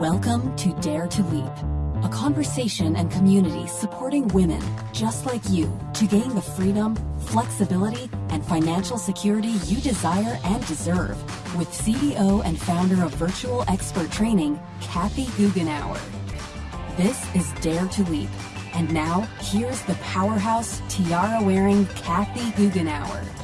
Welcome to Dare to Leap, a conversation and community supporting women just like you to gain the freedom, flexibility, and financial security you desire and deserve with CEO and founder of Virtual Expert Training, Kathy Goughenour. This is Dare to Leap. And now, here's the powerhouse tiara wearing Kathy Goughenour.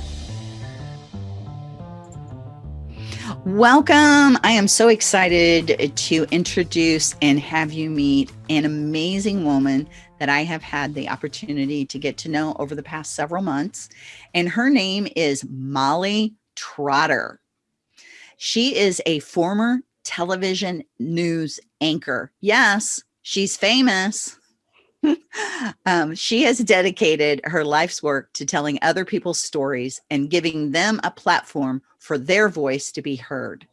Welcome. I am so excited to introduce and have you meet an amazing woman that I have had the opportunity to get to know over the past several months. And her name is Molly Trotter. She is a former television news anchor. Yes, she's famous. um, she has dedicated her life's work to telling other people's stories and giving them a platform for their voice to be heard.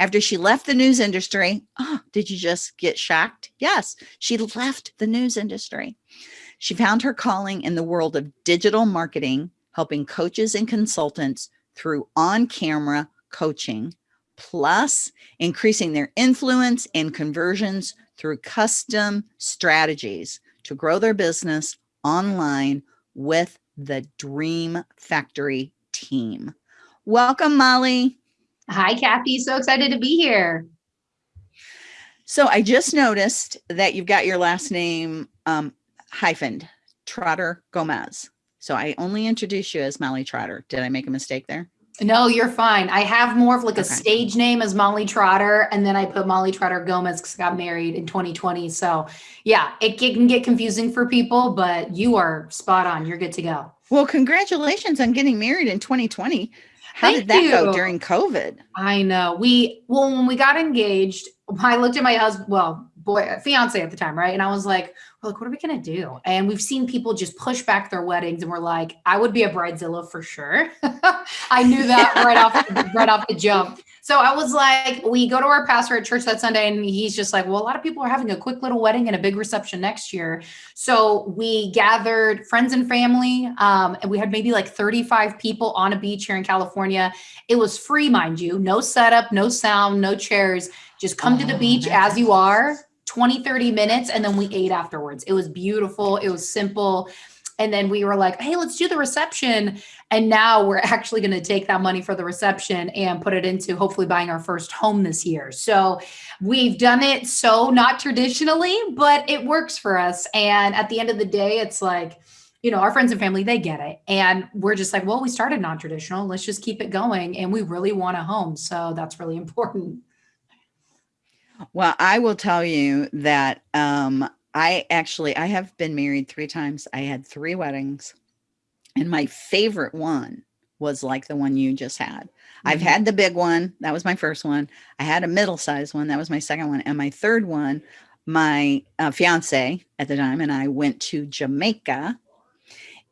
After she left the news industry, oh, did you just get shocked? Yes, she left the news industry. She found her calling in the world of digital marketing, helping coaches and consultants through on camera coaching, plus increasing their influence and conversions through custom strategies to grow their business online with the Dream Factory team. Welcome, Molly. Hi, Kathy. So excited to be here. So I just noticed that you've got your last name um, hyphened, Trotter Gomez. So I only introduce you as Molly Trotter. Did I make a mistake there? No, you're fine. I have more of like okay. a stage name as Molly Trotter, and then I put Molly Trotter Gomez because I got married in 2020. So yeah, it can get confusing for people, but you are spot on. You're good to go. Well, congratulations on getting married in 2020. How Thank did that you. go during COVID? I know. We well, when we got engaged, I looked at my husband, well, boy, fiance at the time, right? And I was like, well, like, what are we gonna do? And we've seen people just push back their weddings, and we're like, I would be a bridezilla for sure. I knew that right off right off the jump. So I was like, we go to our pastor at church that Sunday, and he's just like, well, a lot of people are having a quick little wedding and a big reception next year. So we gathered friends and family, um, and we had maybe like 35 people on a beach here in California. It was free, mind you, no setup, no sound, no chairs. Just come oh, to the oh, beach as you are 20, 30 minutes, and then we ate afterwards. It was beautiful. It was simple. And then we were like, hey, let's do the reception. And now we're actually going to take that money for the reception and put it into hopefully buying our first home this year. So we've done it so not traditionally, but it works for us. And at the end of the day, it's like, you know, our friends and family, they get it. And we're just like, well, we started non traditional. Let's just keep it going. And we really want a home. So that's really important. Well, I will tell you that um, I actually I have been married three times. I had three weddings, and my favorite one was like the one you just had. Mm-hmm. I've had the big one. That was my first one. I had a middle sized one. That was my second one. And my third one, my uh, fiance at the time and I went to Jamaica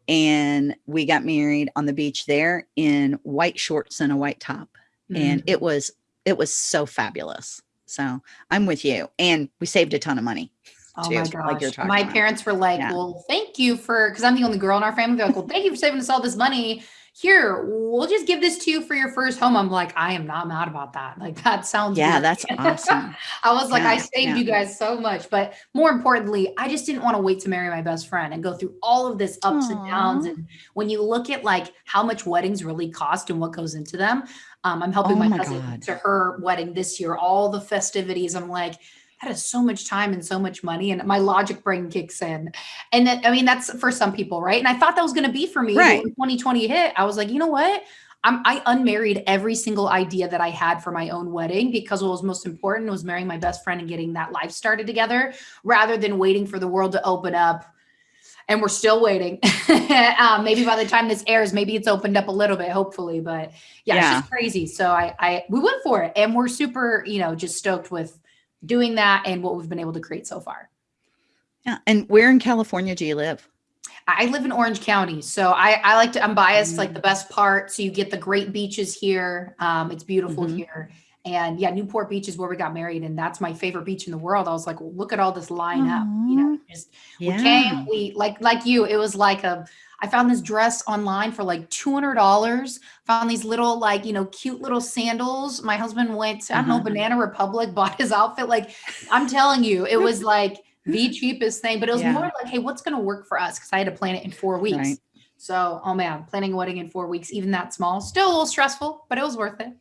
and we got married on the beach there in white shorts and a white top. Mm-hmm. And it was, it was so fabulous. So I'm with you. And we saved a ton of money. Oh too, my gosh. Like my about. parents were like, yeah. well, thank you for, because I'm the only girl in our family. They're like, well, thank you for saving us all this money. Here, we'll just give this to you for your first home. I'm like, I am not mad about that. Like, that sounds Yeah, that's awesome. I was like, yeah, I saved yeah. you guys so much. But more importantly, I just didn't want to wait to marry my best friend and go through all of this ups Aww. and downs. And when you look at like how much weddings really cost and what goes into them, um, I'm helping oh my, my cousin God. to her wedding this year, all the festivities. I'm like, that is so much time and so much money. And my logic brain kicks in. And that, I mean, that's for some people, right? And I thought that was going to be for me right. when 2020 hit. I was like, you know what? I'm, I unmarried every single idea that I had for my own wedding because what was most important was marrying my best friend and getting that life started together rather than waiting for the world to open up and we're still waiting. um, maybe by the time this airs, maybe it's opened up a little bit, hopefully. But yeah, yeah, it's just crazy. So I, I, we went for it, and we're super, you know, just stoked with doing that and what we've been able to create so far. Yeah. And where in California do you live? I live in Orange County. So I, I like to, I'm biased, mm. like the best part. So you get the great beaches here. Um, it's beautiful mm -hmm. here. And yeah, Newport Beach is where we got married, and that's my favorite beach in the world. I was like, well, look at all this line up. You know, just Yeah. we came, we like like you, it was like a I found this dress online for like $200. Found these little, like, you know, cute little sandals. My husband went, to, I don't know, Uh-huh. Banana Republic, bought his outfit. Like, I'm telling you, it was like the cheapest thing, but it was Yeah. more like, hey, what's going to work for us? Because I had to plan it in four weeks. Right. So, oh man, planning a wedding in four weeks, even that small, still a little stressful, but it was worth it.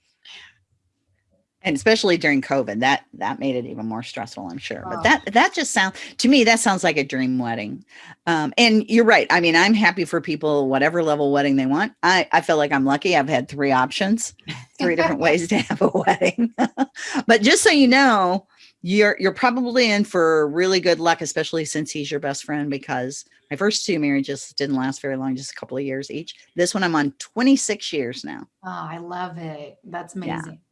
And especially during covid that that made it even more stressful i'm sure. But that that just sounds to me that sounds like a dream wedding. Um and you're right i mean i'm happy for people whatever level wedding they want. I i feel like i'm lucky i've had three options three different ways to have a wedding. But just so you know you're you're probably in for really good luck especially since he's your best friend because my first two marriages didn't last very long just a couple of years each. This one i'm on 26 years now. Oh, I love it. That's amazing. yeah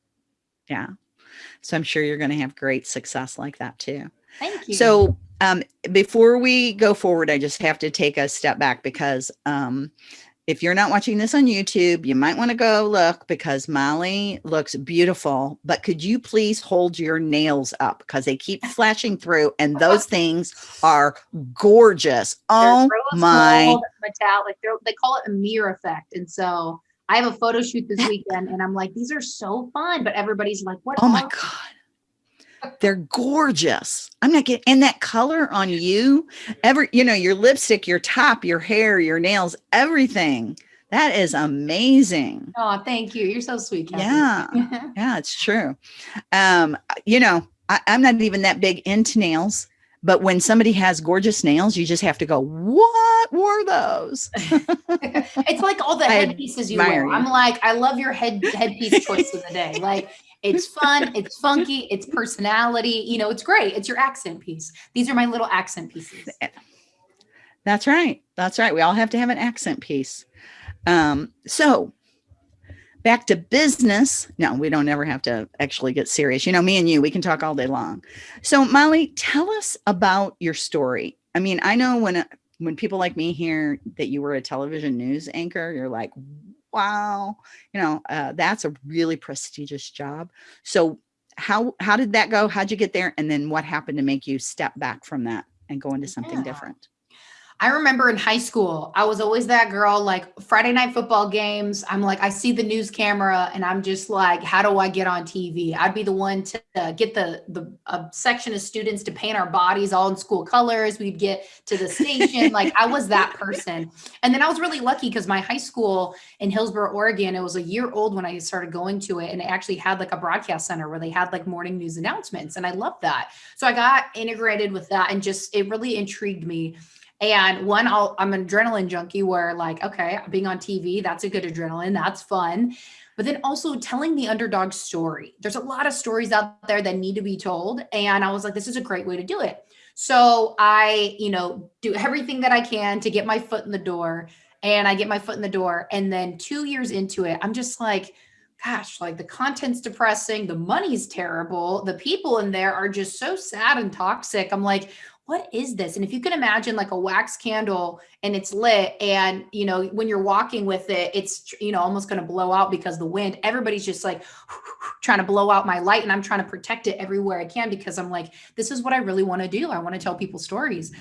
so i'm sure you're going to have great success like that too Thank you. so um, before we go forward i just have to take a step back because um, if you're not watching this on youtube you might want to go look because molly looks beautiful but could you please hold your nails up because they keep flashing through and those things are gorgeous They're oh my metallic. They're, they call it a mirror effect. And so I have a photo shoot this weekend and I'm like, these are so fun. But everybody's like, what? Oh my God. They're gorgeous. I'm not getting, and that color on you, every, you know, your lipstick, your top, your hair, your nails, everything. That is amazing. Oh, thank you. You're so sweet. Kathy. Yeah. Yeah, it's true. Um, you know, I, I'm not even that big into nails, but when somebody has gorgeous nails, you just have to go, what were those? it's like all the headpieces you wear. you. I'm like, I love your head headpiece choice of the day. Like it's fun, it's funky, it's personality. You know, it's great. It's your accent piece. These are my little accent pieces. That's right. That's right. We all have to have an accent piece. Um, so back to business. No, we don't ever have to actually get serious. You know, me and you, we can talk all day long. So Molly, tell us about your story. I mean, I know when when people like me hear that you were a television news anchor, you're like, wow, you know, uh, that's a really prestigious job. So how how did that go? How'd you get there? And then what happened to make you step back from that and go into something Yeah. different? I remember in high school, I was always that girl, like Friday night football games. I'm like, I see the news camera and I'm just like, how do I get on TV? I'd be the one to uh, get the, the a section of students to paint our bodies all in school colors. We'd get to the station. like I was that person. And then I was really lucky because my high school in Hillsboro, Oregon, it was a year old when I started going to it. And it actually had like a broadcast center where they had like morning news announcements. And I loved that. So I got integrated with that and just, it really intrigued me. And one, I'll, I'm an adrenaline junkie where like, okay, being on TV, that's a good adrenaline. That's fun. But then also telling the underdog story. There's a lot of stories out there that need to be told. And I was like, this is a great way to do it. So I, you know, do everything that I can to get my foot in the door. And I get my foot in the door. And then two years into it, I'm just like, gosh, like the content's depressing, the money's terrible, the people in there are just so sad and toxic. I'm like, what is this? And if you can imagine like a wax candle and it's lit and you know when you're walking with it it's you know almost going to blow out because the wind everybody's just like trying to blow out my light and I'm trying to protect it everywhere I can because I'm like this is what I really want to do. I want to tell people stories.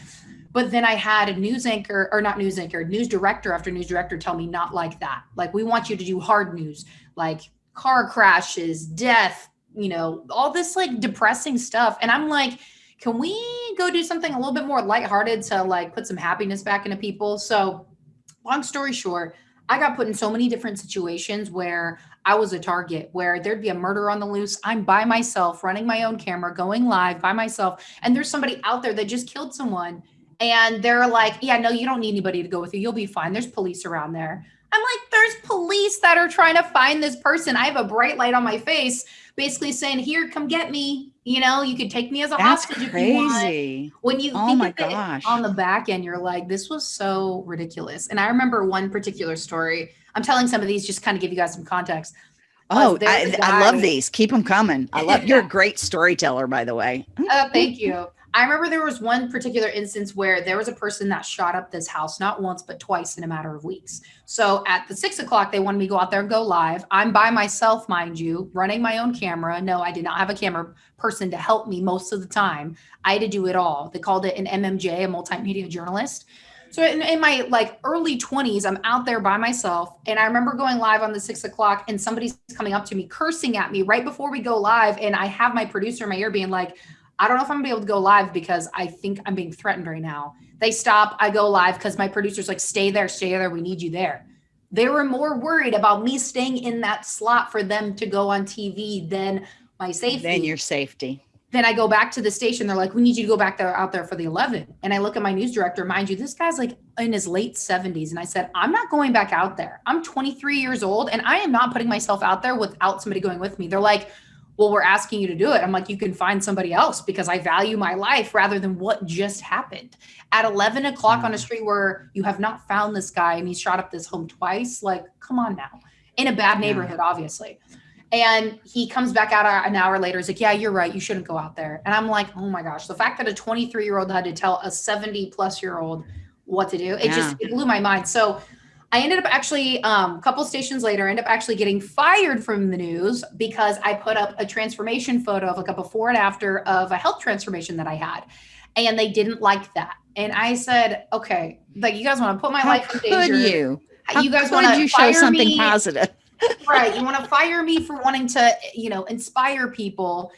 But then I had a news anchor or not news anchor, news director after news director tell me not like that. Like we want you to do hard news, like car crashes, death, you know, all this like depressing stuff. And I'm like, can we go do something a little bit more lighthearted to like put some happiness back into people? So, long story short, I got put in so many different situations where I was a target, where there'd be a murder on the loose. I'm by myself, running my own camera, going live by myself. And there's somebody out there that just killed someone. And they're like, yeah, no, you don't need anybody to go with you. You'll be fine. There's police around there. I'm like, there's police that are trying to find this person. I have a bright light on my face, basically saying, here, come get me. You know, you could take me as a That's hostage if you want when you Oh think my of it gosh. on the back end, you're like, this was so ridiculous. And I remember one particular story. I'm telling some of these just kind of give you guys some context. Oh, I, I, love these. Keep them coming. I love. You're a great storyteller, by the way. Uh, thank you. I remember there was one particular instance where there was a person that shot up this house not once but twice in a matter of weeks. So at the six o'clock, they wanted me to go out there and go live. I'm by myself, mind you, running my own camera. No, I did not have a camera person to help me most of the time. I had to do it all. They called it an MMJ, a multimedia journalist. So in, in, my like early 20s, I'm out there by myself. And I remember going live on the six o'clock and somebody's coming up to me, cursing at me right before we go live. And I have my producer in my ear being like, I don't know if I'm gonna be able to go live because I think I'm being threatened right now. They stop, I go live because my producer's like, stay there, stay there, we need you there. They were more worried about me staying in that slot for them to go on TV than my safety. Than your safety. Then I go back to the station. They're like, we need you to go back there out there for the 11. And I look at my news director, mind you, this guy's like in his late 70s. And I said, I'm not going back out there. I'm 23 years old and I am not putting myself out there without somebody going with me. They're like, well, we're asking you to do it. I'm like, you can find somebody else because I value my life rather than what just happened at 11 o'clock on a mm. street where you have not found this guy and he shot up this home twice. Like, come on now, in a bad neighborhood, obviously. And he comes back out an hour later. He's like, yeah, you're right. You shouldn't go out there. And I'm like, oh my gosh, the fact that a 23 year old had to tell a 70 plus year old what to do, it yeah. just it blew my mind. So I ended up actually um, a couple stations later, ended up actually getting fired from the news because I put up a transformation photo of like a before and after of a health transformation that I had, and they didn't like that. And I said, okay, like you guys want to put my How life in danger? Could you? How you guys want to show something me? positive? right. You want to fire me for wanting to, you know, inspire people.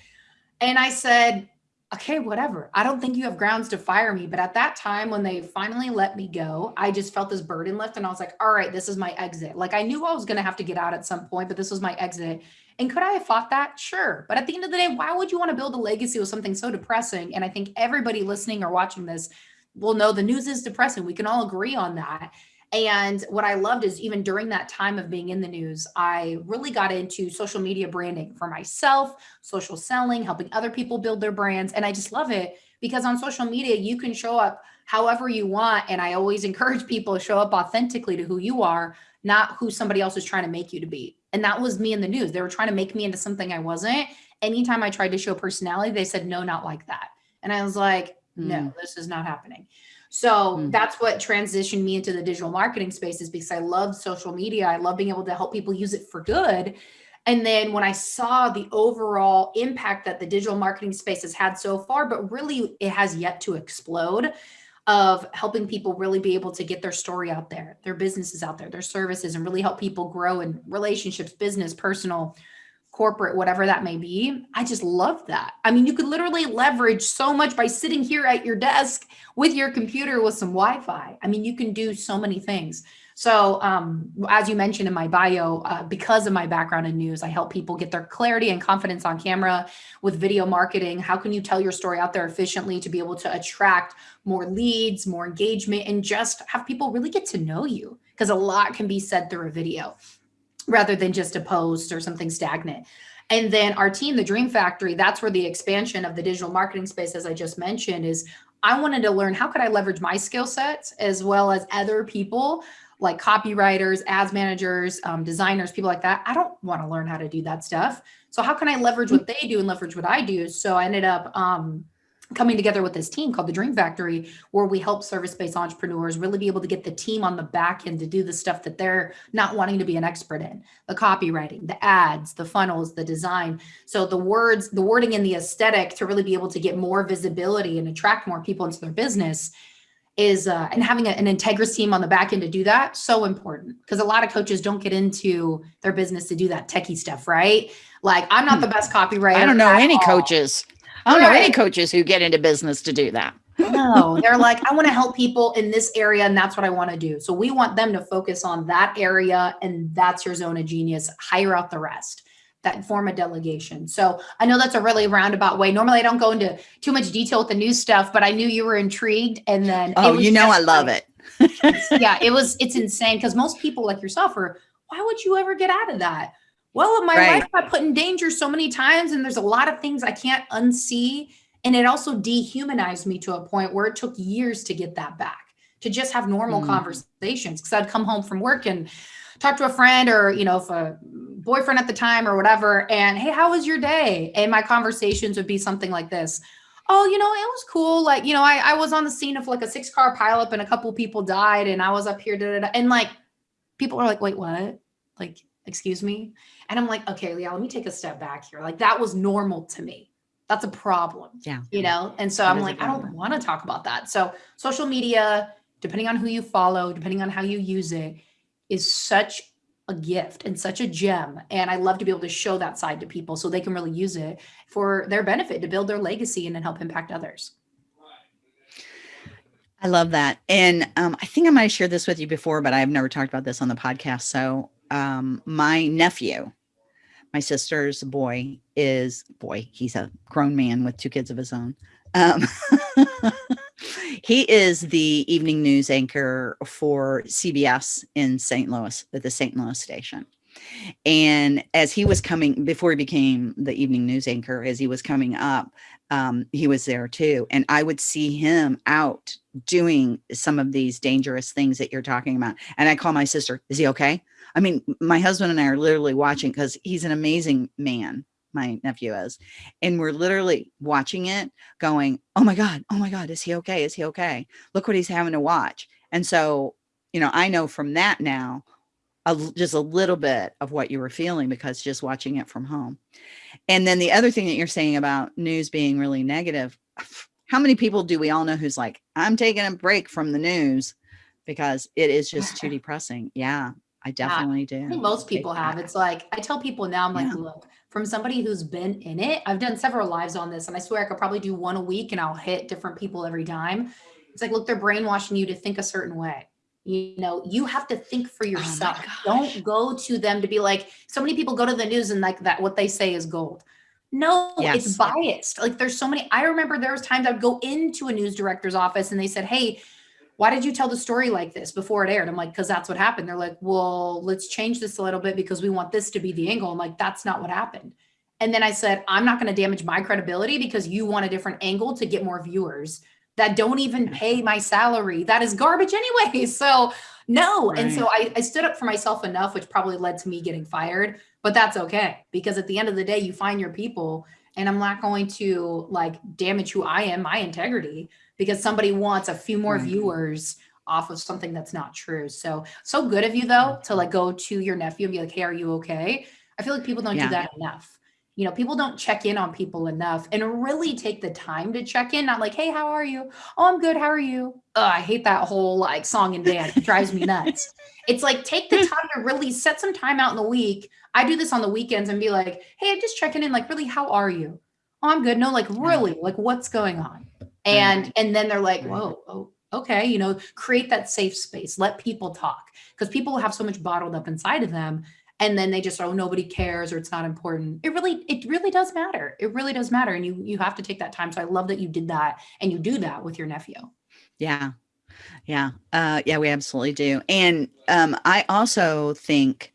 And I said, okay, whatever. I don't think you have grounds to fire me. But at that time, when they finally let me go, I just felt this burden lift and I was like, all right, this is my exit. Like I knew I was going to have to get out at some point, but this was my exit. And could I have fought that? Sure. But at the end of the day, why would you want to build a legacy with something so depressing? And I think everybody listening or watching this will know the news is depressing. We can all agree on that. And what I loved is even during that time of being in the news, I really got into social media branding for myself, social selling, helping other people build their brands. And I just love it because on social media, you can show up however you want. And I always encourage people to show up authentically to who you are, not who somebody else is trying to make you to be. And that was me in the news. They were trying to make me into something I wasn't. Anytime I tried to show personality, they said, no, not like that. And I was like, no, mm. this is not happening. So mm. that's what transitioned me into the digital marketing spaces because I love social media. I love being able to help people use it for good. And then when I saw the overall impact that the digital marketing space has had so far, but really it has yet to explode of helping people really be able to get their story out there, their businesses out there, their services, and really help people grow in relationships, business, personal, corporate, whatever that may be. I just love that. I mean, you could literally leverage so much by sitting here at your desk with your computer with some Wi-Fi. I mean, you can do so many things. So um, as you mentioned in my bio, uh, because of my background in news, I help people get their clarity and confidence on camera with video marketing. How can you tell your story out there efficiently to be able to attract more leads, more engagement, and just have people really get to know you? Because a lot can be said through a video rather than just a post or something stagnant. And then our team, the Dream Factory, that's where the expansion of the digital marketing space, as I just mentioned, is I wanted to learn how could I leverage my skill sets as well as other people like copywriters, ads managers, um, designers, people like that. I don't want to learn how to do that stuff. So how can I leverage what they do and leverage what I do? So I ended up um, coming together with this team called the Dream Factory, where we help service-based entrepreneurs really be able to get the team on the back end to do the stuff that they're not wanting to be an expert in, the copywriting, the ads, the funnels, the design. So the words, the wording and the aesthetic to really be able to get more visibility and attract more people into their business is, uh, and having a, an Integris team on the back end to do that, so important. Because a lot of coaches don't get into their business to do that techie stuff, right? Like I'm not the hmm. best copywriter. I don't know any all. coaches I don't right. know any coaches who get into business to do that. no, they're like, I want to help people in this area, and that's what I want to do. So we want them to focus on that area, and that's your zone of genius. Hire out the rest. That form a delegation. So I know that's a really roundabout way. Normally, I don't go into too much detail with the new stuff, but I knew you were intrigued, and then oh, you know, I love like, it. yeah, it was. It's insane because most people like yourself are. Why would you ever get out of that? Well, my right. life got put in danger so many times, and there's a lot of things I can't unsee. And it also dehumanized me to a point where it took years to get that back, to just have normal mm. conversations. Because I'd come home from work and talk to a friend or, you know, if a boyfriend at the time or whatever, and hey, how was your day? And my conversations would be something like this. oh, you know, it was cool. Like, you know, I, I was on the scene of like a six car pileup and a couple people died and I was up here. Da, da, da. And like, people are like, wait, what? Like, excuse me. And I'm like, okay, Leah, let me take a step back here. Like that was normal to me. That's a problem. Yeah. You know? And so That I'm like, I don't want to talk about that. So social media, depending on who you follow, depending on how you use it, is such a gift and such a gem. And I love to be able to show that side to people so they can really use it for their benefit to build their legacy and then help impact others. I love that. And um, I think I might have shared this with you before, but I've never talked about this on the podcast. So um, my nephew, my sister's boy is boy, he's a grown man with two kids of his own. Um, he is the evening news anchor for CBS in St. Louis at the St. Louis station. And as he was coming, before he became the evening news anchor, as he was coming up, um, he was there too. And I would see him out doing some of these dangerous things that you're talking about. And I call my sister, is he okay? I mean, my husband and I are literally watching because he's an amazing man, my nephew is. And we're literally watching it going, oh my God, oh my God, is he okay? Is he okay? Look what he's having to watch. And so, you know, I know from that now, a, just a little bit of what you were feeling because just watching it from home. And then the other thing that you're saying about news being really negative, how many people do we all know who's like, I'm taking a break from the news because it is just too depressing. Yeah, I definitely do. I think most Take people have. that. It's like I tell people now, I'm like, Yeah. look, from somebody who's been in it, I've done several lives on this, and I swear I could probably do one a week and I'll hit different people every time. It's like, look, they're brainwashing you to think a certain way. You know, you have to think for yourself. Oh. Don't go to them to be like, so many people go to the news and like that, what they say is gold. No, Yes. it's biased. Like there's so many. I remember there was times I'd go into a news director's office and they said, Hey, why did you tell the story like this before it aired? I'm like, because that's what happened. They're like, well, let's change this a little bit because we want this to be the angle. I'm like, that's not what happened. And then I said, I'm not going to damage my credibility because you want a different angle to get more viewers that don't even pay my salary. That is garbage anyway. So no. And so I, I stood up for myself enough, which probably led to me getting fired, but that's okay. Because at the end of the day, you find your people and I'm not going to like damage who I am, my integrity, because somebody wants a few more Right. viewers off of something that's not true. So, so good of you though, to like go to your nephew and be like, Hey, are you okay? I feel like people don't Yeah. do that enough. You know, people don't check in on people enough and really take the time to check in, not like, Hey, how are you? Oh, I'm good. How are you? Oh, I hate that whole like song and dance. It drives me nuts. It's like take the time to really set some time out in the week. I do this on the weekends and be like, hey, I'm just checking in, like, really, how are you? Oh, I'm good. No, like really, like what's going on? And and then they're like, Right. whoa, oh, okay, you know, create that safe space, let people talk. Because people have so much bottled up inside of them. And then they just, oh, nobody cares or it's not important. It really, it really does matter. It really does matter. And you you have to take that time. So I love that you did that and you do that with your nephew. Yeah. Yeah. Uh, yeah, we absolutely do. And um, I also think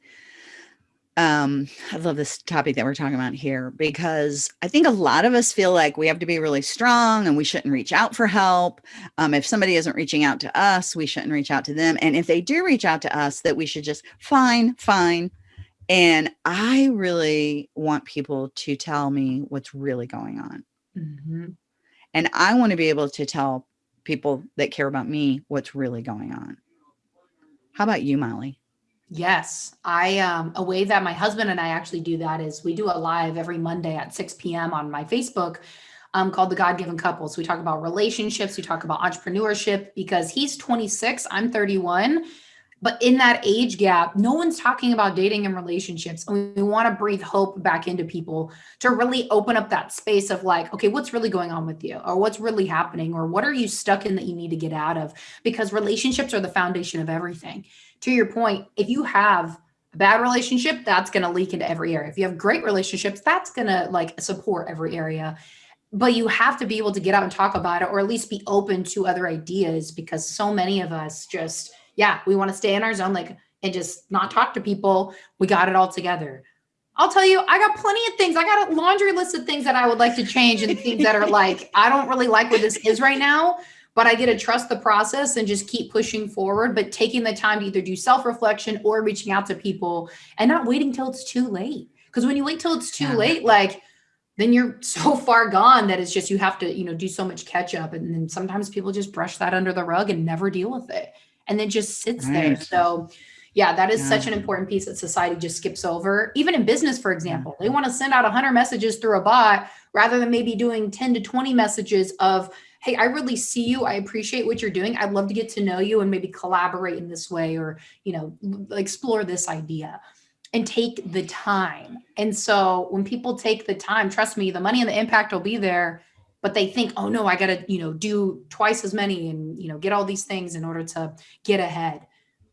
um, I love this topic that we're talking about here because I think a lot of us feel like we have to be really strong and we shouldn't reach out for help. Um, if somebody isn't reaching out to us, we shouldn't reach out to them. And if they do reach out to us, that we should just fine, fine. And I really want people to tell me what's really going on. Mhm. And I want to be able to tell people that care about me what's really going on. How about you, Molly? Yes, I um a way that my husband and I actually do that is we do a live every Monday at 6 p.m. on my Facebook um called the God Given Couple. So we talk about relationships, we talk about entrepreneurship because he's 26, I'm 31. But in that age gap, no one's talking about dating and relationships. And we want to breathe hope back into people to really open up that space of like, okay, what's really going on with you? Or what's really happening? Or what are you stuck in that you need to get out of? Because relationships are the foundation of everything to your point, if you have a bad relationship, that's going to leak into every area. If you have great relationships, that's going to like support every area. But you have to be able to get out and talk about it or at least be open to other ideas because so many of us just, yeah, we want to stay in our zone like and just not talk to people. We got it all together. I'll tell you, I got plenty of things. I got a laundry list of things that I would like to change and things that are like, I don't really like what this is right now but I get to trust the process and just keep pushing forward, but taking the time to either do self reflection or reaching out to people and not waiting till it's too late. Because when you wait till it's too Yeah. late, like, then you're so far gone that it's just you have to, you know, do so much catch up. And then sometimes people just brush that under the rug and never deal with it. And then just sits right. there. So yeah, that is yeah. such an important piece that society just skips over. Even in business, for example, they want to send out 100 messages through a bot rather than maybe doing 10 to 20 messages of, hey, I really see you. I appreciate what you're doing. I'd love to get to know you and maybe collaborate in this way or, you know, explore this idea and take the time. And so when people take the time, trust me, the money and the impact will be there, but they think, oh no, I got to, you know, do twice as many and, you know, get all these things in order to get ahead.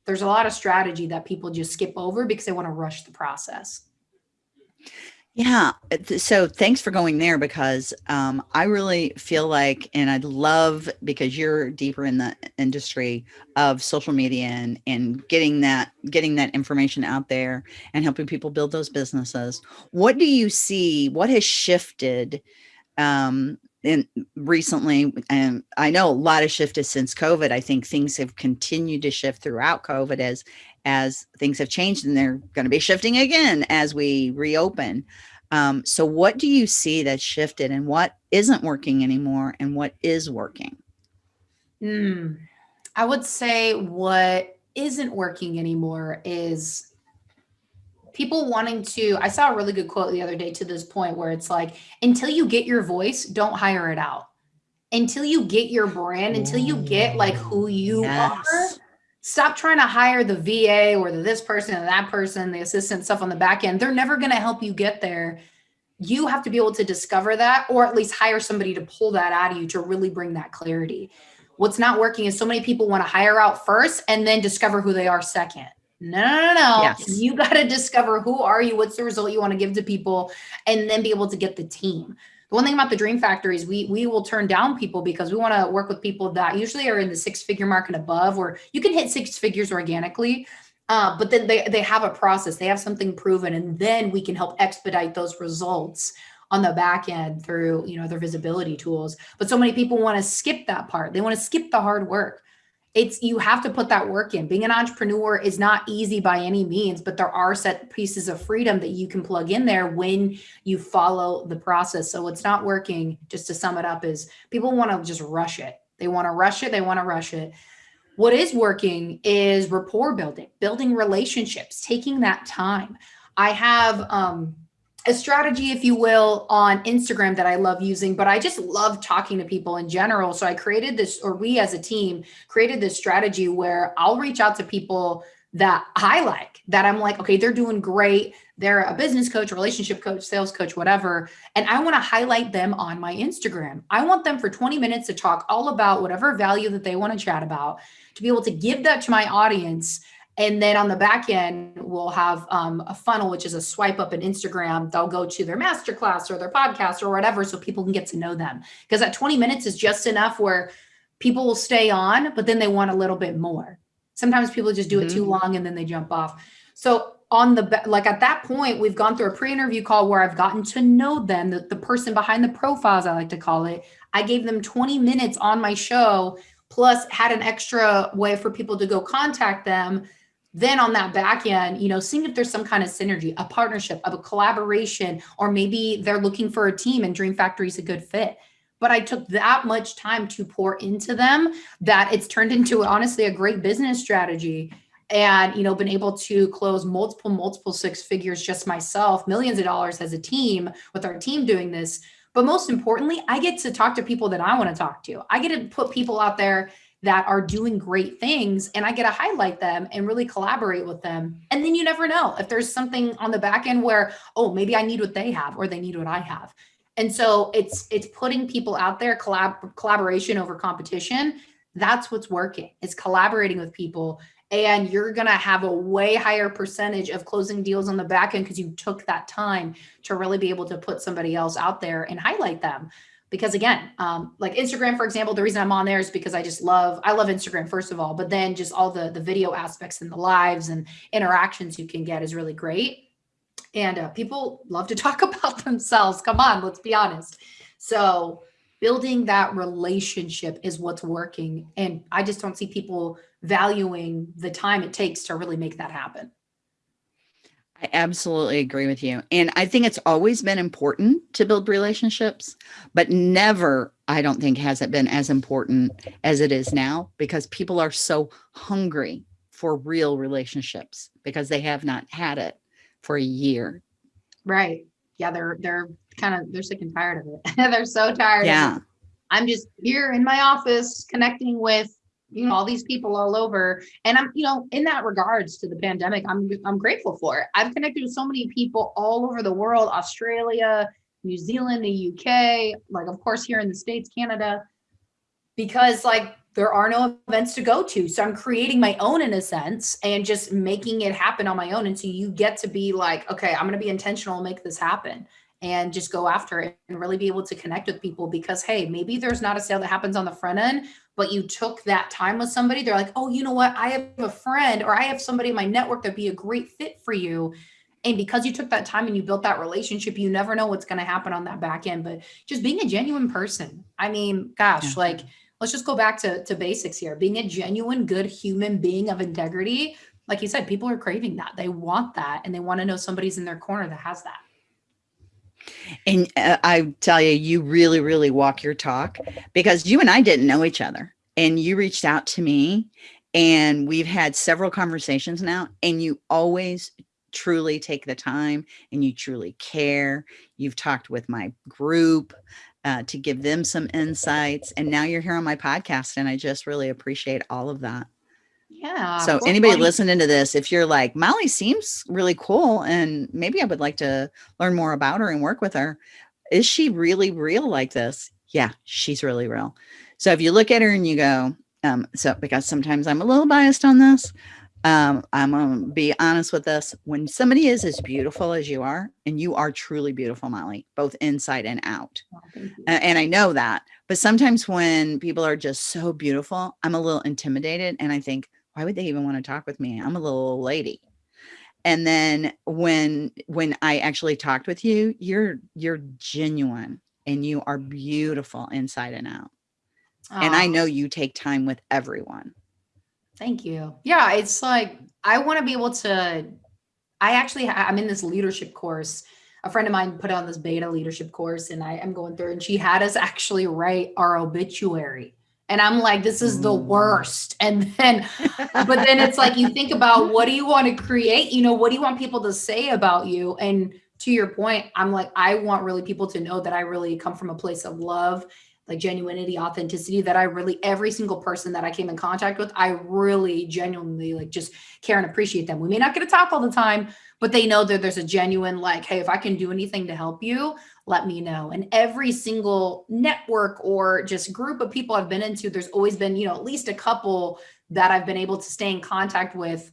There's a lot of strategy that people just skip over because they want to rush the process. Yeah. So thanks for going there because um, I really feel like, and I'd love because you're deeper in the industry of social media and, and getting that getting that information out there and helping people build those businesses. What do you see? What has shifted um, in recently? And I know a lot of shifted since COVID. I think things have continued to shift throughout COVID as as things have changed and they're going to be shifting again as we reopen. Um, so what do you see that shifted and what isn't working anymore and what is working? Mm, I would say what isn't working anymore is people wanting to, I saw a really good quote the other day to this point where it's like, until you get your voice, don't hire it out. Until you get your brand, until you get like who you yes. are, stop trying to hire the VA or the this person and that person, the assistant stuff on the back end. They're never going to help you get there. You have to be able to discover that or at least hire somebody to pull that out of you to really bring that clarity. What's not working is so many people want to hire out first and then discover who they are second. No, no, no, no. Yes. You got to discover who are you, what's the result you want to give to people, and then be able to get the team. The one thing about the dream factory is we we will turn down people because we want to work with people that usually are in the six figure mark and above, or you can hit six figures organically. Uh, but then they, they have a process, they have something proven, and then we can help expedite those results on the back end through you know their visibility tools. But so many people want to skip that part. They want to skip the hard work it's you have to put that work in. Being an entrepreneur is not easy by any means, but there are set pieces of freedom that you can plug in there when you follow the process. So what's not working, just to sum it up, is people want to just rush it. They want to rush it. They want to rush it. What is working is rapport building, building relationships, taking that time. I have um, a strategy, if you will, on Instagram that I love using, but I just love talking to people in general. So I created this, or we as a team created this strategy where I'll reach out to people that I like, that I'm like, okay, they're doing great. They're a business coach, relationship coach, sales coach, whatever. And I want to highlight them on my Instagram. I want them for 20 minutes to talk all about whatever value that they want to chat about, to be able to give that to my audience and then on the back end, we'll have um, a funnel, which is a swipe up in Instagram. They'll go to their masterclass or their podcast or whatever, so people can get to know them. Because that 20 minutes is just enough where people will stay on, but then they want a little bit more. Sometimes people just do mm-hmm. it too mm-hmm. long and then they jump off. So on the like at that point, we've gone through a pre-interview call where I've gotten to know them, the, the person behind the profiles, I like to call it. I gave them 20 minutes on my show, plus had an extra way for people to go contact them then on that back end, you know, seeing if there's some kind of synergy, a partnership, of a collaboration, or maybe they're looking for a team and Dream Factory is a good fit. But I took that much time to pour into them that it's turned into honestly a great business strategy. And you know been able to close multiple multiple six figures just myself millions of dollars as a team with our team doing this. But most importantly i get to talk to people that i want to talk to. I get to put people out there that are doing great things and I get to highlight them and really collaborate with them. And then you never know if there's something on the back end where, oh, maybe I need what they have or they need what I have. And so it's it's putting people out there, collab collaboration over competition. That's what's working. It's collaborating with people and you're going to have a way higher percentage of closing deals on the back end because you took that time to really be able to put somebody else out there and highlight them because again, um, like Instagram, for example, the reason I'm on there is because I just love, I love Instagram, first of all, but then just all the, the video aspects and the lives and interactions you can get is really great. And uh, people love to talk about themselves. Come on, let's be honest. So building that relationship is what's working. And I just don't see people valuing the time it takes to really make that happen. I absolutely agree with you. And I think it's always been important to build relationships, but never, I don't think, has it been as important as it is now because people are so hungry for real relationships because they have not had it for a year. Right. Yeah, they're they're kind of they're sick and tired of it. they're so tired. Yeah. I'm just here in my office connecting with you know all these people all over. And i'm you know in that regards to the pandemic i'm i'm grateful for it. I've connected with so many people all over the world australia new zealand the uk like of course here in the states canada because like there are no events to go to. So i'm creating my own in a sense and just making it happen on my own. And so you get to be like okay i'm going to be intentional and make this happen and just go after it and really be able to connect with people because hey maybe there's not a sale that happens on the front end but you took that time with somebody. They're like oh you know what? I have a friend or i have somebody in my network that'd be a great fit for you. And because you took that time and you built that relationship you never know what's going to happen on that back end but just being a genuine person. I mean gosh yeah. like let's just go back to, to basics here. Being a genuine good human being of integrity like you said people are craving that. They want that and they want to know somebody's in their corner that has that and uh, I tell you, you really, really walk your talk because you and I didn't know each other and you reached out to me and we've had several conversations now and you always truly take the time and you truly care. You've talked with my group uh, to give them some insights and now you're here on my podcast and I just really appreciate all of that. Yeah. So anybody listening to this, if you're like, Molly seems really cool and maybe I would like to learn more about her and work with her. Is she really real like this? Yeah, she's really real. So if you look at her and you go, um, so because sometimes I'm a little biased on this, um, I'm gonna be honest with this. When somebody is as beautiful as you are, and you are truly beautiful, Molly, both inside and out. Oh, and I know that, but sometimes when people are just so beautiful, I'm a little intimidated and I think, why would they even want to talk with me? I'm a little lady. And then when when I actually talked with you, you're you're genuine and you are beautiful inside and out. Aww. And I know you take time with everyone. Thank you. Yeah, it's like I want to be able to I actually I'm in this leadership course. A friend of mine put on this beta leadership course and I am going through and she had us actually write our obituary and I'm like, this is the worst. And then, but then it's like, you think about what do you want to create? You know, what do you want people to say about you? And to your point, I'm like, I want really people to know that I really come from a place of love, like genuinity, authenticity, that I really, every single person that I came in contact with, I really genuinely like just care and appreciate them. We may not get to talk all the time, but they know that there's a genuine like, hey, if I can do anything to help you, let me know. And every single network or just group of people I've been into, there's always been, you know, at least a couple that I've been able to stay in contact with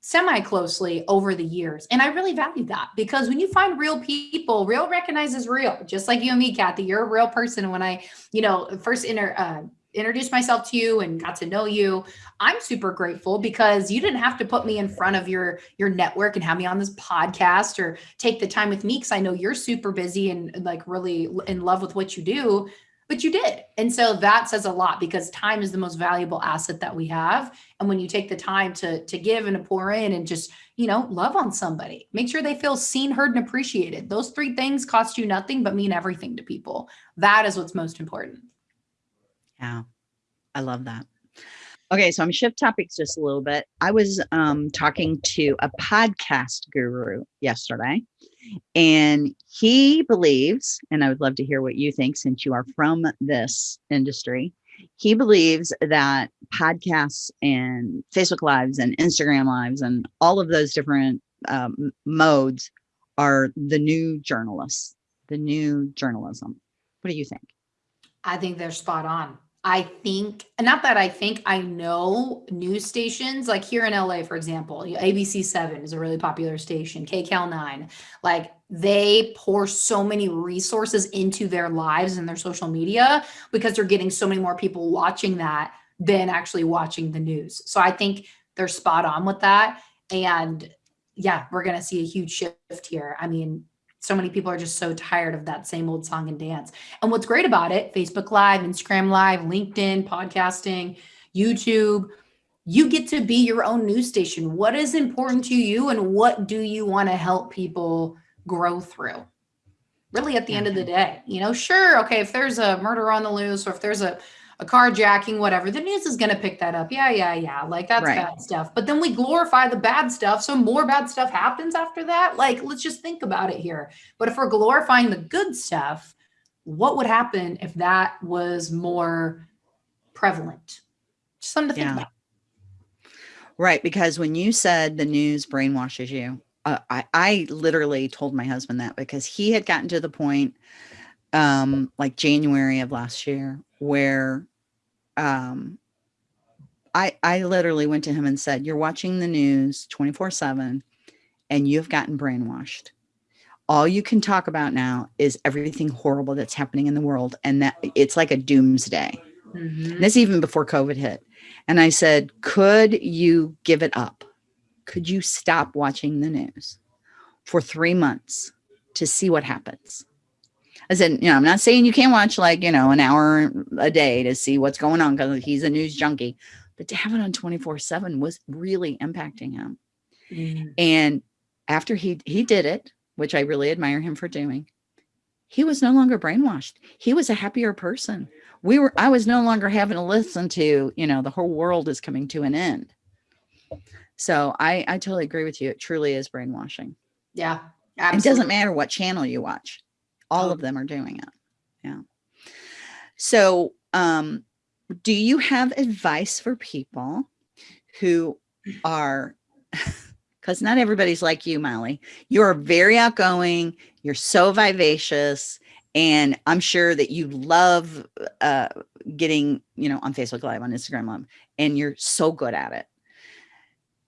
semi closely over the years. And I really value that because when you find real people, real recognizes real, just like you and me, Kathy, you're a real person. When I, you know, first inter, uh, introduced myself to you and got to know you. I'm super grateful because you didn't have to put me in front of your your network and have me on this podcast or take the time with me because i know you're super busy and like really in love with what you do but you did. And so that says a lot because time is the most valuable asset that we have. And when you take the time to to give and to pour in and just you know love on somebody make sure they feel seen heard and appreciated. Those three things cost you nothing but mean everything to people. That is what's most important yeah, I love that. Okay, so I'm shift topics just a little bit. I was um, talking to a podcast guru yesterday, and he believes, and I would love to hear what you think since you are from this industry. He believes that podcasts and Facebook Lives and Instagram Lives and all of those different um, modes are the new journalists, the new journalism. What do you think? I think they're spot on. I think, not that I think, I know news stations like here in LA, for example, ABC 7 is a really popular station, KCAL 9. Like they pour so many resources into their lives and their social media because they're getting so many more people watching that than actually watching the news. So I think they're spot on with that. And yeah, we're going to see a huge shift here. I mean, so many people are just so tired of that same old song and dance. And what's great about it, Facebook Live, Instagram Live, LinkedIn, podcasting, YouTube, you get to be your own news station. What is important to you and what do you want to help people grow through? Really at the end of the mm-hmm. day, you know, sure, okay, if there's a murder on the loose or if there's a a carjacking, whatever, the news is going to pick that up. Yeah, yeah, yeah. Like that's right. bad stuff. But then we glorify the bad stuff. So more bad stuff happens after that. Like, let's just think about it here. But if we're glorifying the good stuff, what would happen if that was more prevalent? Just something to think yeah. about. Right. Because when you said the news brainwashes you, uh, I, I literally told my husband that because he had gotten to the point um like January of last year where um I I literally went to him and said, "You're watching the news 24/7 and you've gotten brainwashed. All you can talk about now is everything horrible that's happening in the world and that it's like a doomsday." Mm-hmm. This even before COVID hit. And I said, could you give it up? Could you stop watching the news for three months to see what happens? I said, you know, I'm not saying you can't watch like, you know, an hour a day to see what's going on because he's a news junkie, but to have it on 24 seven was really impacting him. Mm-hmm. And after he, he did it, which I really admire him for doing, he was no longer brainwashed. He was a happier person we were i was no longer having to listen to you know the whole world is coming to an end so i i totally agree with you it truly is brainwashing yeah absolutely. it doesn't matter what channel you watch all oh. of them are doing it. Yeah. So um do you have advice for people who are because not everybody's like you molly. You're very outgoing you're so vivacious and i'm sure that you love uh, getting you know on facebook live on instagram live and you're so good at it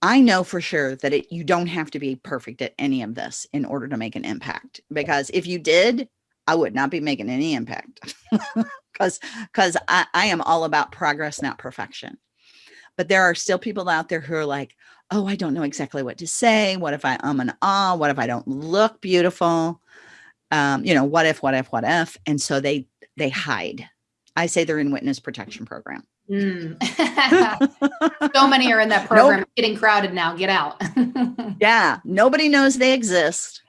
i know for sure that it, you don't have to be perfect at any of this in order to make an impact because if you did i would not be making any impact. Because because I, I am all about progress not perfection. But there are still people out there who are like oh i don't know exactly what to say. What if i um and ah what if i don't look beautiful? Um, you know, what if, what if, what if, and so they they hide. I say they're in witness protection program. Mm. so many are in that program. Nope. Getting crowded now. Get out. yeah, nobody knows they exist.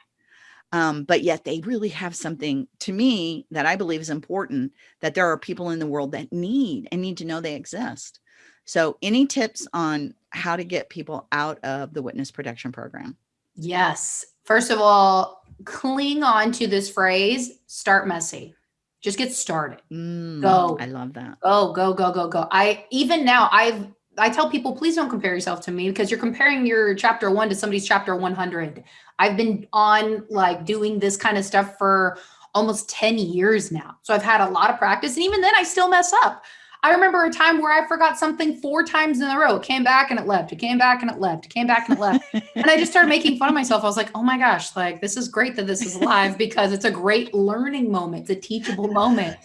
Um, but yet they really have something to me that I believe is important that there are people in the world that need and need to know they exist. So any tips on how to get people out of the witness protection program? Yes. First of all, cling on to this phrase start messy just get started. Mm, go. I love that. Go go go go go. I even now i've i tell people please don't compare yourself to me because you're comparing your chapter one to somebody's chapter 100 i've been on like doing this kind of stuff for almost 10 years now. So i've had a lot of practice and even then i still mess up I remember a time where I forgot something four times in a row. It came back and it left. It came back and it left. It came back and it left. and I just started making fun of myself. I was like, oh my gosh, like this is great that this is live because it's a great learning moment. It's a teachable moment.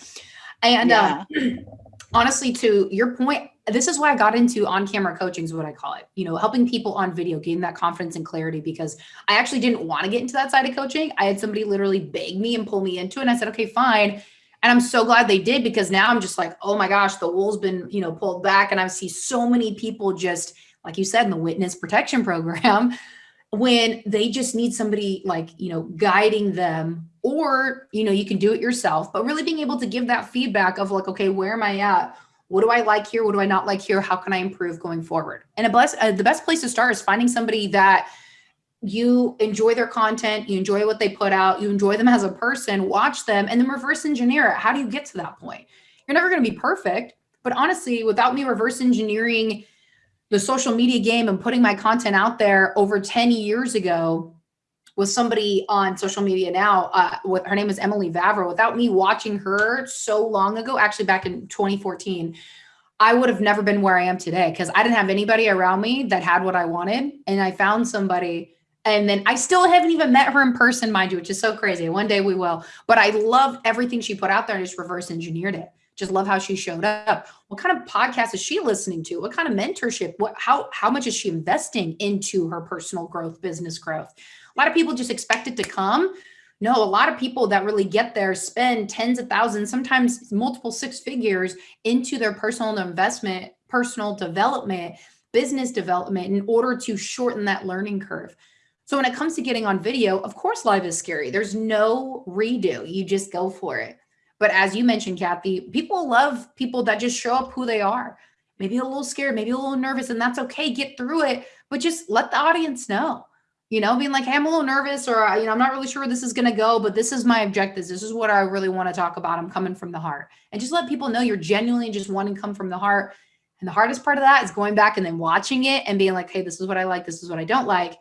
And uh, yeah. honestly, to your point, this is why I got into on-camera coaching is what I call it. You know, helping people on video gain that confidence and clarity because I actually didn't want to get into that side of coaching. I had somebody literally beg me and pull me into it. And I said, okay, fine and I'm so glad they did because now I'm just like, oh my gosh, the wool's been, you know, pulled back. And I see so many people just, like you said, in the witness protection program, when they just need somebody like, you know, guiding them, or, you know, you can do it yourself, but really being able to give that feedback of like, okay, where am I at? What do I like here? What do I not like here? How can I improve going forward? And a bless, uh, the best place to start is finding somebody that you enjoy their content, you enjoy what they put out, you enjoy them as a person, watch them, and then reverse engineer it. How do you get to that point? You're never going to be perfect, but honestly, without me reverse engineering the social media game and putting my content out there over 10 years ago with somebody on social media now, uh, with, her name is Emily Vavra, without me watching her so long ago, actually back in 2014, I would have never been where I am today because I didn't have anybody around me that had what I wanted. And I found somebody and then I still haven't even met her in person, mind you, which is so crazy. One day we will. But I loved everything she put out there and just reverse engineered it. Just love how she showed up. What kind of podcast is she listening to? What kind of mentorship? What how how much is she investing into her personal growth, business growth? A lot of people just expect it to come. No, a lot of people that really get there spend tens of thousands, sometimes multiple six figures into their personal investment, personal development business development in order to shorten that learning curve. So when it comes to getting on video, of course, live is scary. There's no redo. You just go for it. But as you mentioned, Kathy, people love people that just show up who they are. Maybe a little scared, maybe a little nervous, and that's okay. Get through it, but just let the audience know. You know, being like, hey, I'm a little nervous, or you know, I'm not really sure where this is going to go, but this is my objectives. This is what I really want to talk about. I'm coming from the heart, and just let people know you're genuinely just wanting to come from the heart. And the hardest part of that is going back and then watching it and being like, hey, this is what I like, this is what I don't like.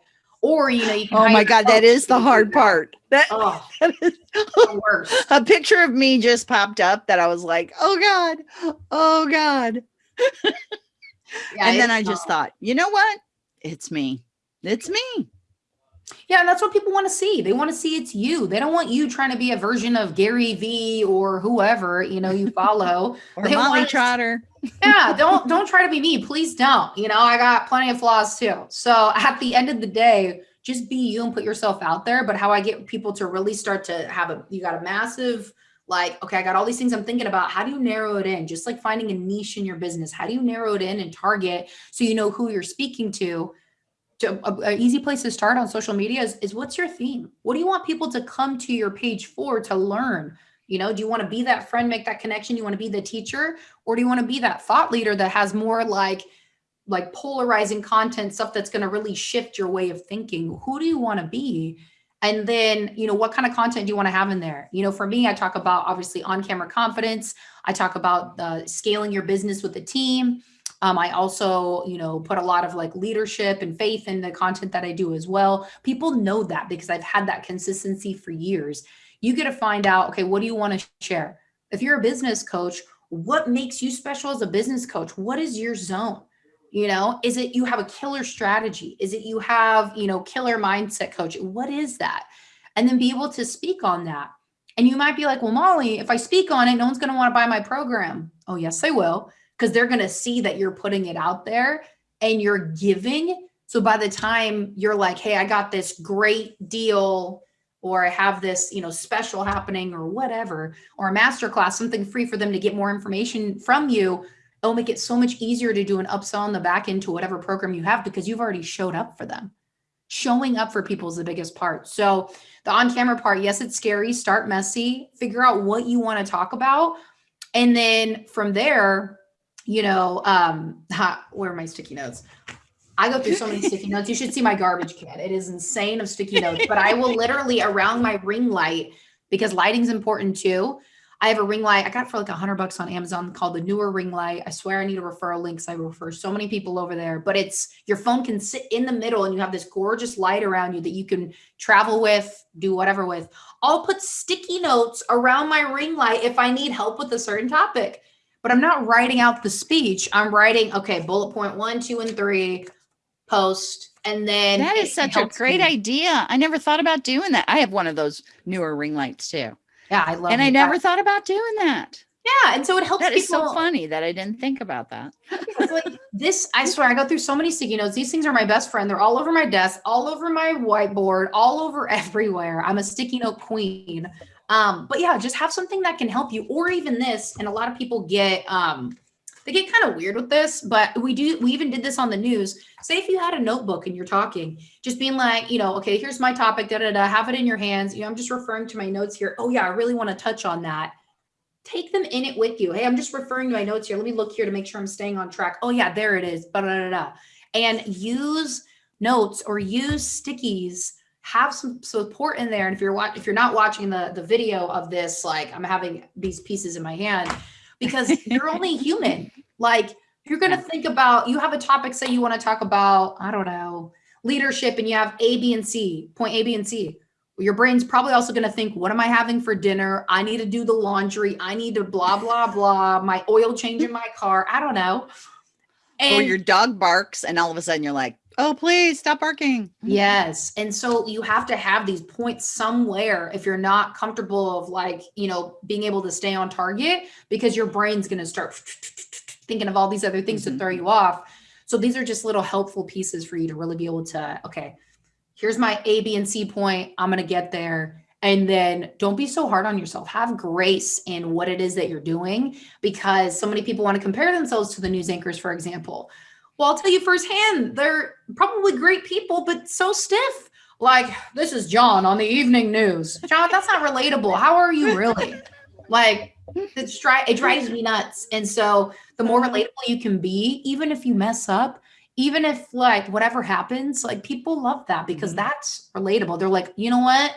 Or you know, you oh my god, that is the hard part. That, oh, that is the worst. A picture of me just popped up that I was like, oh god, oh god. yeah, and then I just thought, you know what? It's me. It's me. Yeah, and that's what people want to see. They want to see it's you. They don't want you trying to be a version of Gary V or whoever you know you follow. or they Molly Trotter. Yeah, don't don't try to be me. Please don't. You know, I got plenty of flaws too. So at the end of the day, just be you and put yourself out there. But how I get people to really start to have a you got a massive like, okay, I got all these things I'm thinking about. How do you narrow it in? Just like finding a niche in your business. How do you narrow it in and target so you know who you're speaking to? An easy place to start on social media is, is what's your theme? What do you want people to come to your page for to learn? You know, do you want to be that friend, make that connection? You want to be the teacher, or do you want to be that thought leader that has more like like polarizing content, stuff that's going to really shift your way of thinking? Who do you want to be? And then, you know, what kind of content do you want to have in there? You know, for me, I talk about obviously on camera confidence. I talk about the scaling your business with a team. Um, I also, you know, put a lot of like leadership and faith in the content that I do as well. People know that because I've had that consistency for years. You get to find out, okay, what do you want to share? If you're a business coach, what makes you special as a business coach? What is your zone? You know, is it you have a killer strategy? Is it you have, you know, killer mindset coach? What is that? And then be able to speak on that. And you might be like, well, Molly, if I speak on it, no one's going to want to buy my program. Oh, yes, they will because they're going to see that you're putting it out there and you're giving. So by the time you're like, hey, I got this great deal or I have this, you know, special happening or whatever, or a masterclass, something free for them to get more information from you, it'll make it so much easier to do an upsell on the back end to whatever program you have because you've already showed up for them. Showing up for people is the biggest part. So the on-camera part, yes, it's scary. Start messy, figure out what you want to talk about. And then from there, you know, um, ha, where are my sticky notes? I go through so many sticky notes. You should see my garbage can. It is insane of sticky notes, but I will literally around my ring light because lighting's important too. I have a ring light I got for like a hundred bucks on Amazon called the Neewer ring light. I swear I need a referral link I refer so many people over there, but it's your phone can sit in the middle and you have this gorgeous light around you that you can travel with, do whatever with. I'll put sticky notes around my ring light if I need help with a certain topic but I'm not writing out the speech. I'm writing, okay, bullet point one, two, and three, post. And then that is such a great me. idea. I never thought about doing that. I have one of those Neewer ring lights too. Yeah, I love And I never thought about doing that. Yeah, and so it helps. That people. is so funny that I didn't think about that. like this, I swear, I go through so many sticky notes. These things are my best friend. They're all over my desk, all over my whiteboard, all over everywhere. I'm a sticky note queen. Um, but yeah, just have something that can help you, or even this. And a lot of people get um, they get kind of weird with this, but we do. We even did this on the news. Say if you had a notebook and you're talking, just being like, you know, okay, here's my topic. Da da da. Have it in your hands. You know, I'm just referring to my notes here. Oh yeah, I really want to touch on that. Take them in it with you. Hey, I'm just referring to my notes here. Let me look here to make sure I'm staying on track. Oh yeah, there it is. Da da da da. And use notes or use stickies have some support in there. And if you're if you're not watching the the video of this, like I'm having these pieces in my hand because you're only human. Like you're going to think about, you have a topic, say you want to talk about, I don't know, leadership and you have A, B, and C, point A, B, and C. Well, your brain's probably also going to think, what am I having for dinner? I need to do the laundry. I need to blah, blah, blah. My oil change in my car. I don't know. And or your dog barks and all of a sudden you're like, oh, please stop barking. Yes. And so you have to have these points somewhere if you're not comfortable of like, you know, being able to stay on target because your brain's going to start thinking of all these other things mm-hmm. to throw you off. So these are just little helpful pieces for you to really be able to, okay, here's my A, B, and C point. I'm going to get there. And then don't be so hard on yourself. Have grace in what it is that you're doing because so many people want to compare themselves to the news anchors, for example Well, I'll tell you firsthand, they're probably great people, but so stiff. Like, this is John on the evening news. John, that's not relatable. How are you really? Like, it's dry, it drives me nuts. And so the more relatable you can be, even if you mess up, even if like whatever happens, like people love that because mm-hmm. that's relatable. They're like, you know what?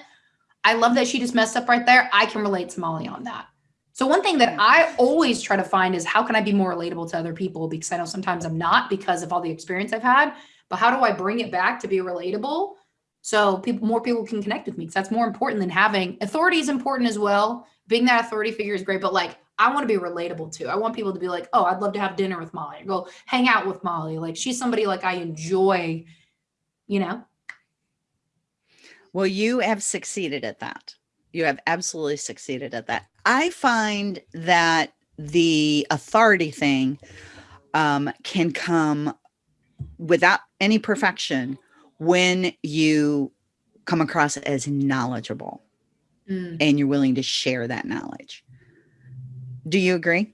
I love that she just messed up right there. I can relate to Molly on that. So one thing that mm. I always try to find is how can I be more relatable to other people? Because I know sometimes I'm not because of all the experience I've had, but how do I bring it back to be relatable? So people, more people can connect with me because that's more important than having authority is important as well. Being that authority figure is great, but like I want to be relatable too. I want people to be like, oh, I'd love to have dinner with Molly go hang out with Molly. Like she's somebody like I enjoy, you know? Well, you have succeeded at that. You have absolutely succeeded at that. I find that the authority thing um, can come without any perfection when you come across as knowledgeable mm. and you're willing to share that knowledge. Do you agree?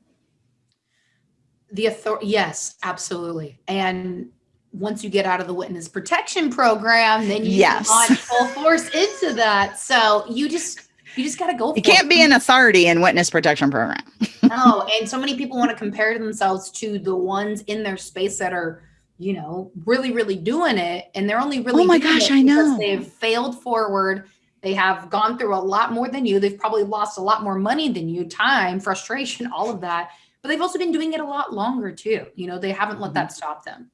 The authority, yes, absolutely. And once you get out of the witness protection program, then you yes. on full force into that. So you just you just got to go. You can't it. be an authority in witness protection program. no, and so many people want to compare themselves to the ones in their space that are, you know, really, really doing it, and they're only really. Oh my gosh, I know. They've failed forward. They have gone through a lot more than you. They've probably lost a lot more money than you, time, frustration, all of that. But they've also been doing it a lot longer too. You know, they haven't let mm-hmm. that stop them.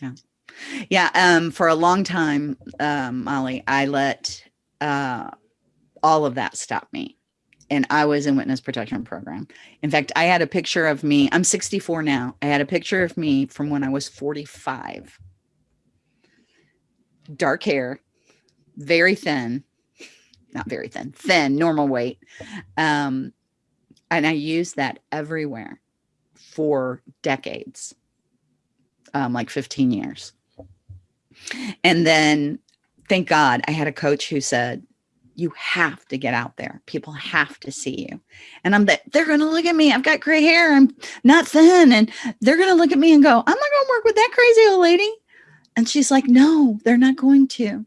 Yeah. Yeah. Um, for a long time, um, Molly, I let uh, all of that stopped me. And I was in witness protection program. In fact, I had a picture of me. I'm 64 now. I had a picture of me from when I was 45. Dark hair, very thin, not very thin, thin, normal weight. Um, and I used that everywhere for decades um, like 15 years. And then thank God I had a coach who said, you have to get out there. People have to see you. And I'm that they're going to look at me. I've got gray hair. I'm not thin. And they're going to look at me and go, I'm not going to work with that crazy old lady. And she's like, no, they're not going to.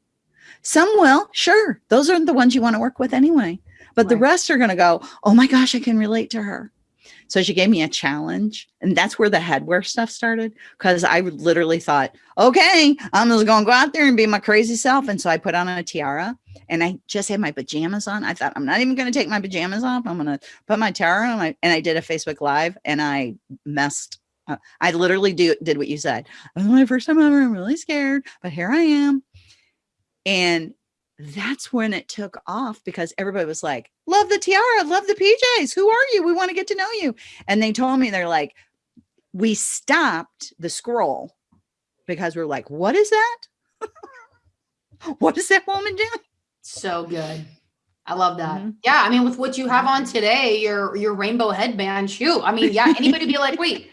Some will. Sure. Those are the ones you want to work with anyway. But right. the rest are going to go, oh my gosh, I can relate to her. So she gave me a challenge and that's where the headwear stuff started. Cause I literally thought, okay, I'm just going to go out there and be my crazy self. And so I put on a tiara and I just had my pajamas on. I thought I'm not even going to take my pajamas off. I'm going to put my tiara on and I did a Facebook live and I messed I literally do did what you said. Was my first time ever. I'm really scared, but here I am. And that's when it took off because everybody was like, love the tiara, love the PJs. Who are you? We want to get to know you. And they told me, they're like, we stopped the scroll because we're like, what is that? what is that woman doing? So good. I love that. Mm -hmm. Yeah. I mean, with what you have on today, your, your rainbow headband, shoot. I mean, yeah, anybody be like, wait,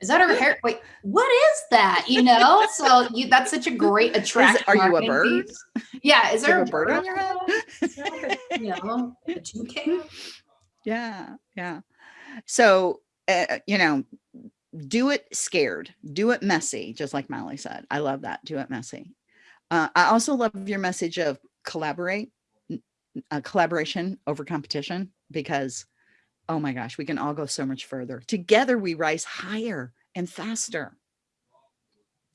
is that her hair? Wait, what is that? You know, so you that's such a great attraction. Are you a bird? Piece. Yeah, is there a bird, bird on your head? you know, a toucan? Yeah, yeah. So uh, you know, do it scared, do it messy, just like Molly said. I love that. Do it messy. Uh, I also love your message of collaborate, uh, collaboration over competition, because oh my gosh, we can all go so much further. Together we rise higher and faster.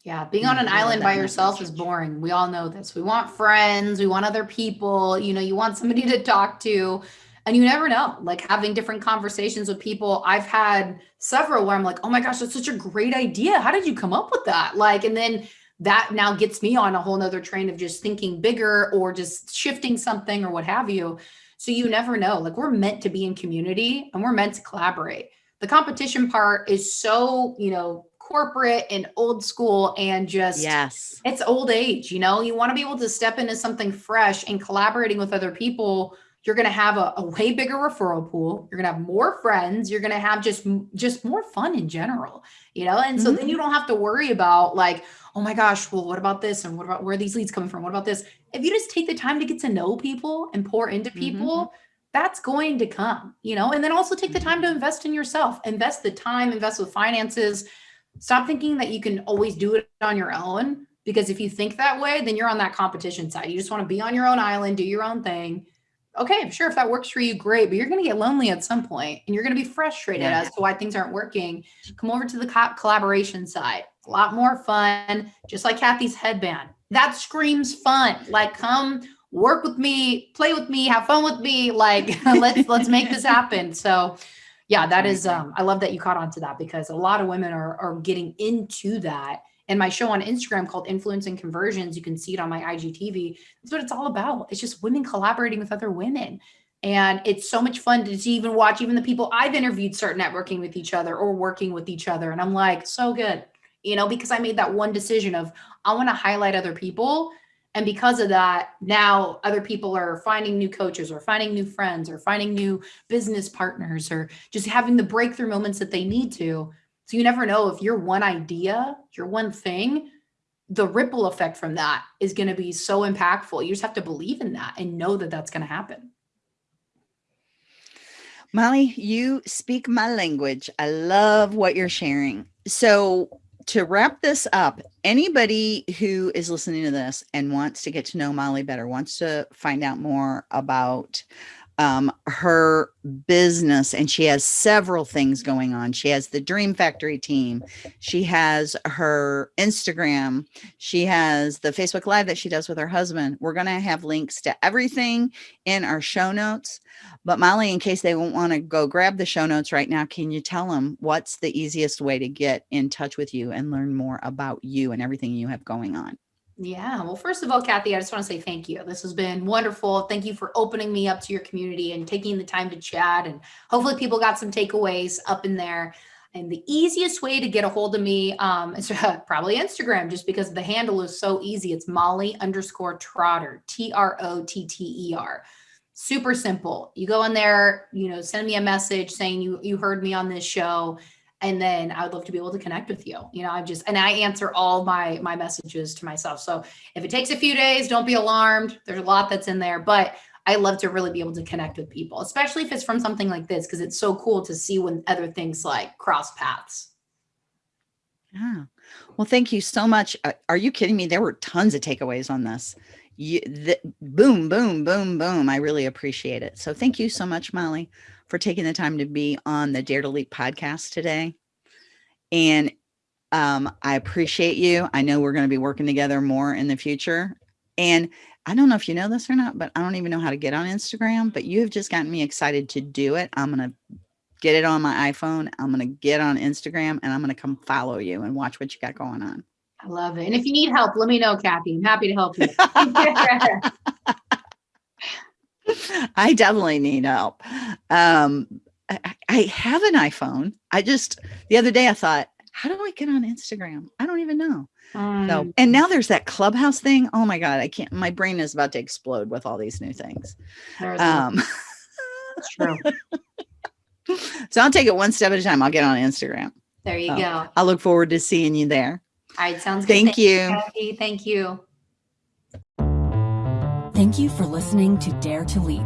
Yeah, being on an island by yourself is boring. We all know this. We want friends, we want other people, you know, you want somebody to talk to, and you never know. Like having different conversations with people. I've had several where I'm like, "Oh my gosh, that's such a great idea. How did you come up with that?" Like and then that now gets me on a whole nother train of just thinking bigger or just shifting something or what have you. So you never know. Like we're meant to be in community and we're meant to collaborate. The competition part is so, you know, corporate and old school and just yes it's old age you know you want to be able to step into something fresh and collaborating with other people you're going to have a, a, way bigger referral pool you're going to have more friends you're going to have just just more fun in general you know and so mm -hmm. then you don't have to worry about like oh my gosh well what about this and what about where are these leads coming from what about this if you just take the time to get to know people and pour into mm-hmm. people, mm -hmm. that's going to come, you know, and then also take the time to mm-hmm. invest in yourself, invest the time, invest with finances. Stop thinking that you can always do it on your own. Because if you think that way, then you're on that competition side. You just want to be on your own island, do your own thing. Okay, sure, if that works for you, great. But you're going to get lonely at some point and you're going to be frustrated yeah. as to why things aren't working. Come over to the co- collaboration side. A lot more fun, just like Kathy's headband. That screams fun. Like, come work with me, play with me, have fun with me. Like, let's let's make this happen. So yeah, that is um, I love that you caught on to that because a lot of women are are getting into that. And my show on Instagram called Influence and Conversions, you can see it on my IGTV. That's what it's all about. It's just women collaborating with other women. And it's so much fun to even watch even the people I've interviewed start networking with each other or working with each other. And I'm like, so good, you know, because I made that one decision of I want to highlight other people and because of that, now other people are finding new coaches or finding new friends or finding new business partners or just having the breakthrough moments that they need to. So you never know if your one idea, your one thing, the ripple effect from that is going to be so impactful. You just have to believe in that and know that that's going to happen. Molly, you speak my language. I love what you're sharing. So, to wrap this up, anybody who is listening to this and wants to get to know Molly better, wants to find out more about um, her business, and she has several things going on. She has the Dream Factory team, she has her Instagram, she has the Facebook Live that she does with her husband. We're going to have links to everything in our show notes. But Molly, in case they won't want to go grab the show notes right now, can you tell them what's the easiest way to get in touch with you and learn more about you and everything you have going on? Yeah. Well, first of all, Kathy, I just want to say thank you. This has been wonderful. Thank you for opening me up to your community and taking the time to chat. And hopefully, people got some takeaways up in there. And the easiest way to get a hold of me um, is probably Instagram, just because the handle is so easy. It's Molly underscore Trotter, T R O T T E R. Super simple. You go in there, you know, send me a message saying you you heard me on this show and then I would love to be able to connect with you. You know, I just and I answer all my my messages to myself. So if it takes a few days, don't be alarmed. There's a lot that's in there, but I love to really be able to connect with people, especially if it's from something like this, because it's so cool to see when other things like cross paths. Yeah. Well, thank you so much. Uh, are you kidding me? There were tons of takeaways on this. You, the, boom, boom, boom, boom. I really appreciate it. So thank you so much, Molly for taking the time to be on the Dare to Leap podcast today. And um, I appreciate you. I know we're going to be working together more in the future. And I don't know if you know this or not, but I don't even know how to get on Instagram, but you have just gotten me excited to do it. I'm going to get it on my iPhone. I'm going to get on Instagram and I'm going to come follow you and watch what you got going on. I love it. And if you need help, let me know, Kathy. I'm happy to help you. I definitely need help. Um, I, I have an iPhone. I just the other day I thought, how do I get on Instagram? I don't even know. Um, so, and now there's that clubhouse thing. Oh my God, I can't, my brain is about to explode with all these new things. Um, true. so I'll take it one step at a time. I'll get on Instagram. There you so go. I look forward to seeing you there. All right. Sounds good. Thank, Thank you. you Thank you. Thank you for listening to Dare to Leap.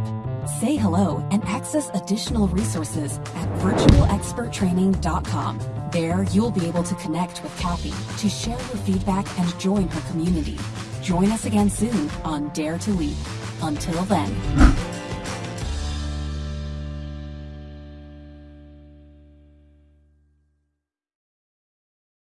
Say hello and access additional resources at virtualexperttraining.com. There, you'll be able to connect with Kathy to share your feedback and join her community. Join us again soon on Dare to Leap. Until then.